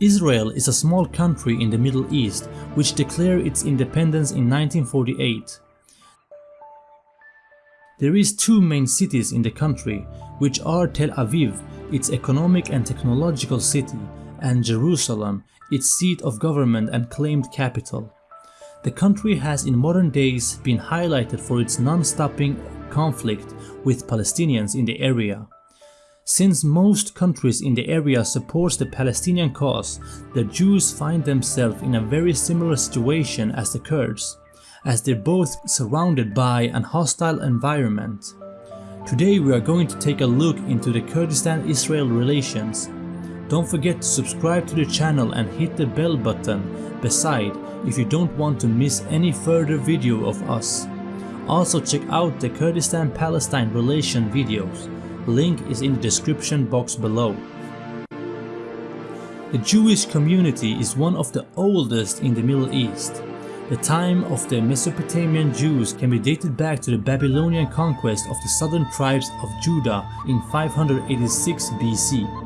Israel is a small country in the Middle East which declared its independence in 1948. There is two main cities in the country, which are Tel Aviv, its economic and technological city, and Jerusalem, its seat of government and claimed capital. The country has in modern days been highlighted for its non-stopping conflict with Palestinians in the area. Since most countries in the area supports the Palestinian cause, the Jews find themselves in a very similar situation as the Kurds, as they're both surrounded by an hostile environment. Today we are going to take a look into the Kurdistan-Israel relations. Don't forget to subscribe to the channel and hit the bell button beside if you don't want to miss any further video of us. Also check out the Kurdistan-Palestine relation videos. Link is in the description box below. The Jewish community is one of the oldest in the Middle East. The time of the Mesopotamian Jews can be dated back to the Babylonian conquest of the southern tribes of Judah in 586 BC.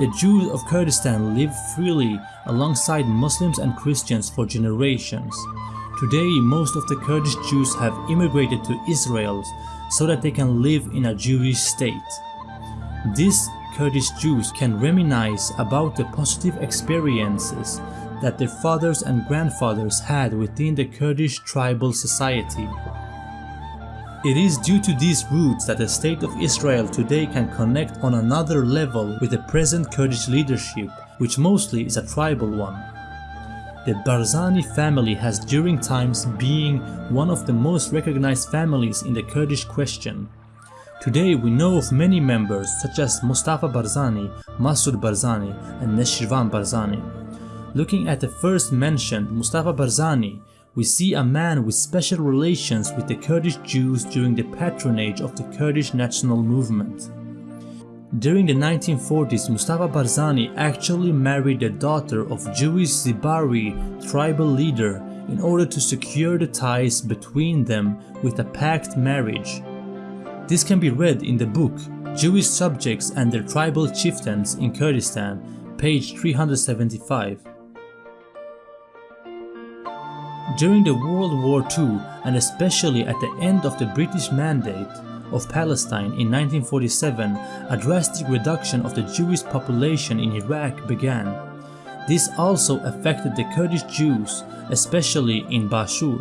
The Jews of Kurdistan lived freely alongside Muslims and Christians for generations. Today, most of the Kurdish Jews have immigrated to Israel so that they can live in a Jewish state. These Kurdish Jews can reminisce about the positive experiences that their fathers and grandfathers had within the Kurdish tribal society. It is due to these roots that the state of Israel today can connect on another level with the present Kurdish leadership, which mostly is a tribal one. The Barzani family has during times being one of the most recognized families in the Kurdish question. Today we know of many members such as Mustafa Barzani, Masoud Barzani and Nechirvan Barzani. Looking at the first mentioned Mustafa Barzani, we see a man with special relations with the Kurdish Jews during the patronage of the Kurdish national movement. During the 1940s, Mustafa Barzani actually married the daughter of Jewish Zibari tribal leader in order to secure the ties between them with a pact marriage. This can be read in the book Jewish Subjects and Their Tribal Chieftains in Kurdistan, page 375. During the World War II and especially at the end of the British Mandate, of Palestine in 1947, a drastic reduction of the Jewish population in Iraq began. This also affected the Kurdish Jews, especially in Bashur.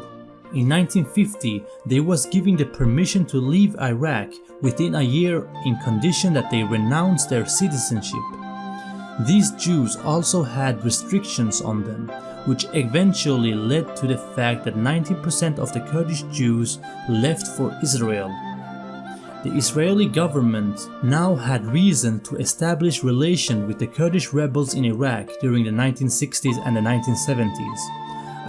In 1950, they was given the permission to leave Iraq within a year in condition that they renounce their citizenship. These Jews also had restrictions on them, which eventually led to the fact that 90% of the Kurdish Jews left for Israel the Israeli government now had reason to establish relations with the Kurdish rebels in Iraq during the 1960s and the 1970s.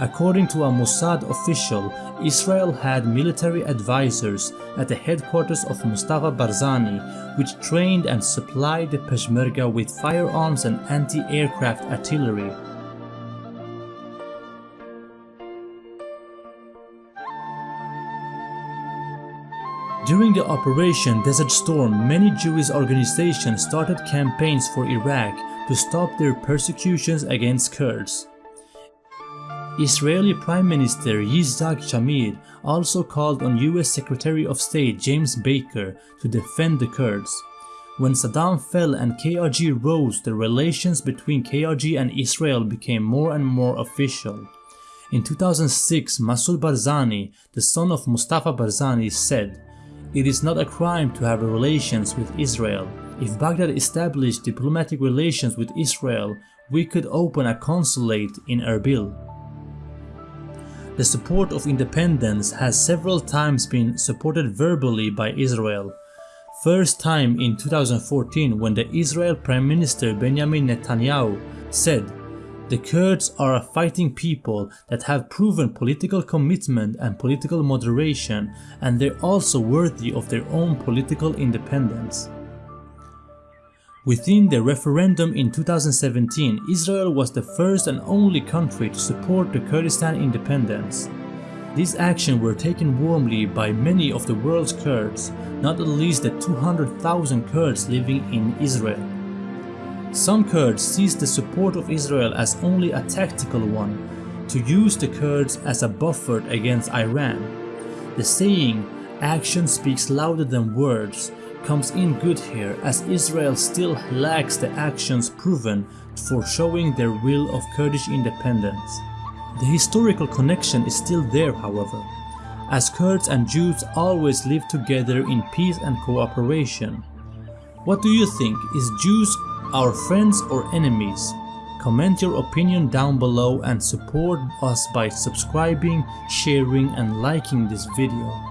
According to a Mossad official, Israel had military advisors at the headquarters of Mustafa Barzani which trained and supplied the Peshmerga with firearms and anti-aircraft artillery. During the Operation Desert Storm, many Jewish organizations started campaigns for Iraq to stop their persecutions against Kurds. Israeli Prime Minister Yitzhak Shamir also called on US Secretary of State James Baker to defend the Kurds. When Saddam fell and KRG rose, the relations between KRG and Israel became more and more official. In 2006, Masoud Barzani, the son of Mustafa Barzani, said, it is not a crime to have relations with Israel. If Baghdad established diplomatic relations with Israel, we could open a consulate in Erbil. The support of independence has several times been supported verbally by Israel. First time in 2014 when the Israel Prime Minister Benjamin Netanyahu said the Kurds are a fighting people that have proven political commitment and political moderation and they're also worthy of their own political independence. Within the referendum in 2017, Israel was the first and only country to support the Kurdistan independence. These actions were taken warmly by many of the world's Kurds, not at least the 200,000 Kurds living in Israel. Some Kurds sees the support of Israel as only a tactical one, to use the Kurds as a buffer against Iran. The saying, action speaks louder than words, comes in good here as Israel still lacks the actions proven for showing their will of Kurdish independence. The historical connection is still there however, as Kurds and Jews always live together in peace and cooperation. What do you think? Is Jews our friends or enemies? Comment your opinion down below and support us by subscribing, sharing and liking this video.